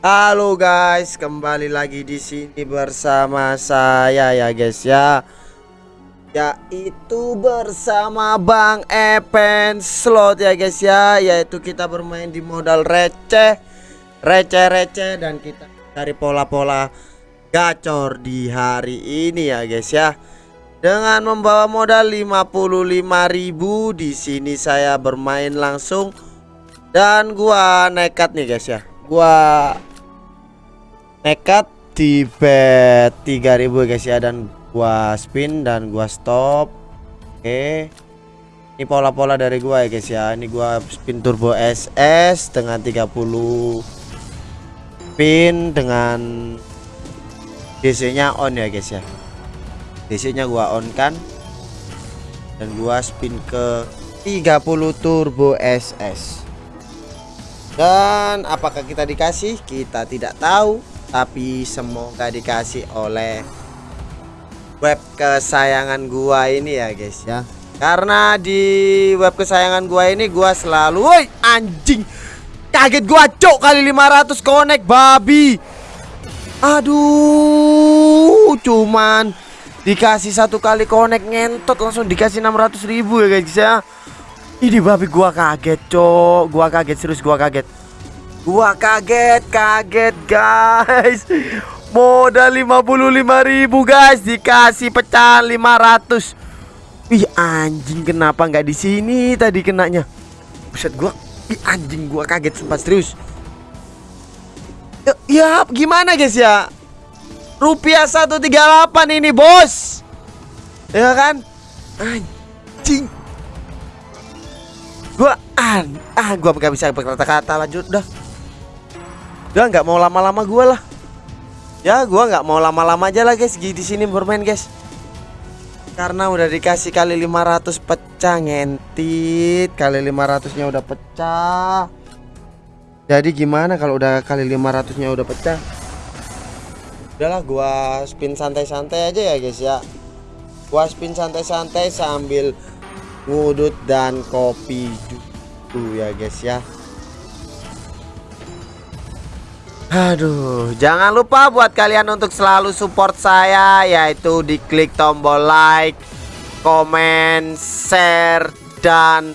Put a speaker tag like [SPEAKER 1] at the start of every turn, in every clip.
[SPEAKER 1] Halo guys, kembali lagi di sini bersama saya ya guys ya. Yaitu bersama Bang Epen Slot ya guys ya, yaitu kita bermain di modal receh, receh-receh dan kita cari pola-pola gacor di hari ini ya guys ya. Dengan membawa modal 55.000 di sini saya bermain langsung dan gua nekat nih guys ya. Gua nekat di bet 3000 guys ya dan gua spin dan gua stop. Oke. Ini pola-pola dari gua ya guys ya. Ini gua spin turbo SS dengan 30 spin dengan DC-nya on ya guys ya. DC-nya gua on kan dan gua spin ke 30 turbo SS. Dan apakah kita dikasih? Kita tidak tahu, tapi semoga dikasih oleh web kesayangan gua ini ya guys ya. Karena di web kesayangan gua ini gua selalu woi anjing. Kaget gua cok kali 500 connect babi. Aduh, cuman dikasih satu kali connect ngentot langsung dikasih 600 ribu ya guys ya ini babi gua kaget cok gua kaget serius gua kaget gua kaget kaget guys. Modal 55 ribu guys. Dikasih pecahan 500 Ih anjing kenapa nggak di sini tadi kenanya? Buset gua Ih anjing gua kaget sempat serius. Ya, ya gimana guys ya? Rupiah 138 ini bos. Ya kan? Anjing. Gua an Ah gua gak bisa berkata-kata lanjut dah Udah nggak mau lama-lama gua lah. Ya gua nggak mau lama-lama aja lah guys. Di sini bermain guys. Karena udah dikasih kali 500 pecah ngentit. Kali 500 nya udah pecah. Jadi gimana kalau udah kali 500 nya udah pecah? Udahlah gua spin santai-santai aja ya guys ya. Gua spin santai-santai sambil ngudut dan kopi dulu ya guys ya Aduh, jangan lupa buat kalian untuk selalu support saya yaitu diklik tombol like, komen, share dan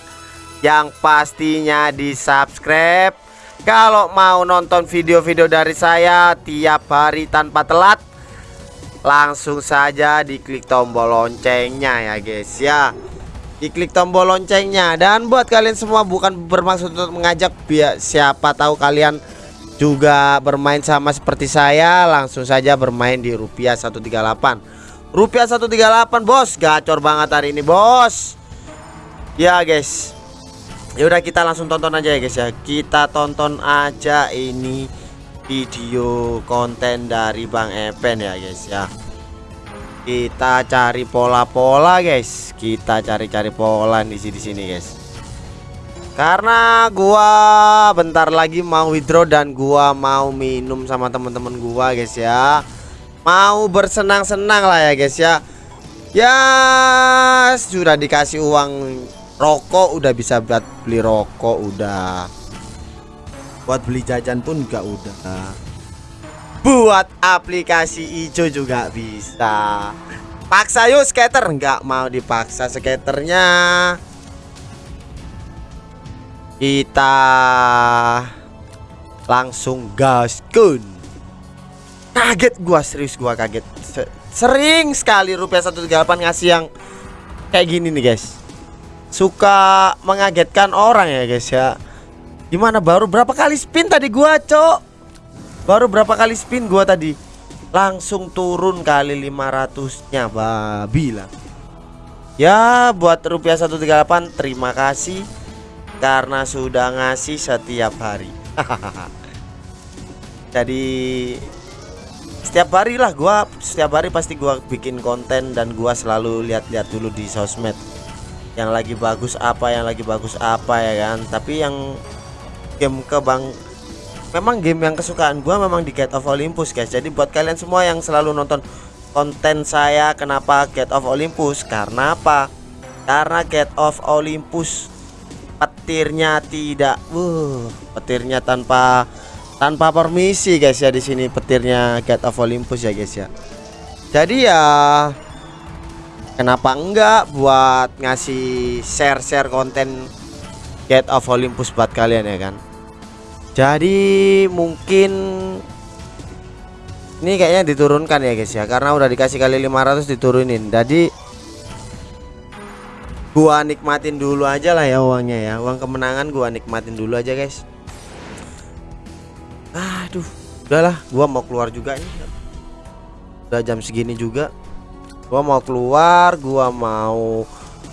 [SPEAKER 1] yang pastinya di subscribe kalau mau nonton video-video dari saya tiap hari tanpa telat Langsung saja diklik tombol loncengnya ya guys ya. Diklik tombol loncengnya. Dan buat kalian semua bukan bermaksud untuk mengajak biar siapa tahu kalian juga bermain sama seperti saya Langsung saja bermain di rupiah 138 Rupiah 138 bos. Gacor banget hari ini bos. Ya guys. Yaudah kita langsung tonton aja ya guys ya. Kita tonton aja ini video konten dari Bang Epen ya guys ya. Kita cari pola-pola guys. Kita cari-cari pola di sini sini guys Karena gua bentar lagi mau withdraw dan gua mau minum sama teman-teman gua guys ya. Mau bersenang-senang lah ya guys ya. Ya sudah dikasih uang rokok udah bisa buat beli rokok udah. Buat beli jajan pun gak udah. Buat aplikasi hijau juga bisa. Paksa yuk skater nggak mau dipaksa skaternya kita langsung gaskun kaget gua serius gua kaget. Sering sekali rupiah 138 ngasih yang kayak gini nih guys. Suka mengagetkan orang ya guys ya. Gimana baru berapa kali spin tadi gua cok? Baru berapa kali spin gua tadi? Langsung turun kali 500 nya babi lah Ya buat rupiah 138 terima kasih Karena sudah ngasih setiap hari. Jadi setiap hari lah gua setiap hari pasti gua bikin konten dan gua selalu lihat-lihat dulu di sosmed. Yang lagi bagus apa yang lagi bagus apa ya kan? Tapi yang game ke bang memang game yang kesukaan gua memang di Gate of Olympus guys. Jadi buat kalian semua yang selalu nonton konten saya kenapa Gate of Olympus? Karena apa? Karena Gate of Olympus petirnya tidak uh petirnya tanpa tanpa permisi guys ya di sini petirnya Gate of Olympus ya guys ya. Jadi ya kenapa enggak buat ngasih share-share konten Gate of Olympus buat kalian ya kan. Jadi mungkin ini kayaknya diturunkan ya guys ya karena udah dikasih kali 500 diturunin. Jadi gua nikmatin dulu aja lah ya uangnya ya. Uang kemenangan gua nikmatin dulu aja guys. Aduh, udahlah gua mau keluar juga ini udah jam segini juga. Gua mau keluar gua mau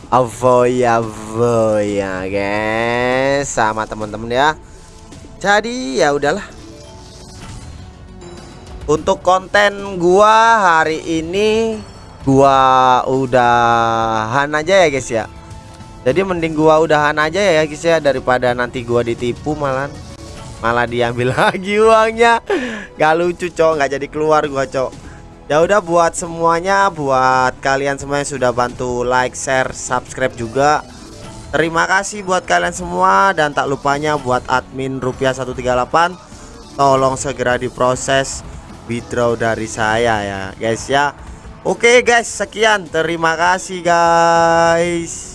[SPEAKER 1] avoy avoy ya guys sama teman-teman ya. Jadi ya udahlah. Untuk konten gua hari ini gua udahan aja ya guys ya. Jadi mending gua udahan aja ya guys ya daripada nanti gua ditipu malah malah diambil lagi uangnya. Gak lucu cok. Nggak jadi keluar gua cok. Ya udah buat semuanya, buat kalian semua yang sudah bantu like, share, subscribe juga. Terima kasih buat kalian semua. Dan tak lupanya buat admin rupiah 138 tolong segera diproses withdraw dari saya ya guys ya. Oke guys, sekian. Terima kasih guys.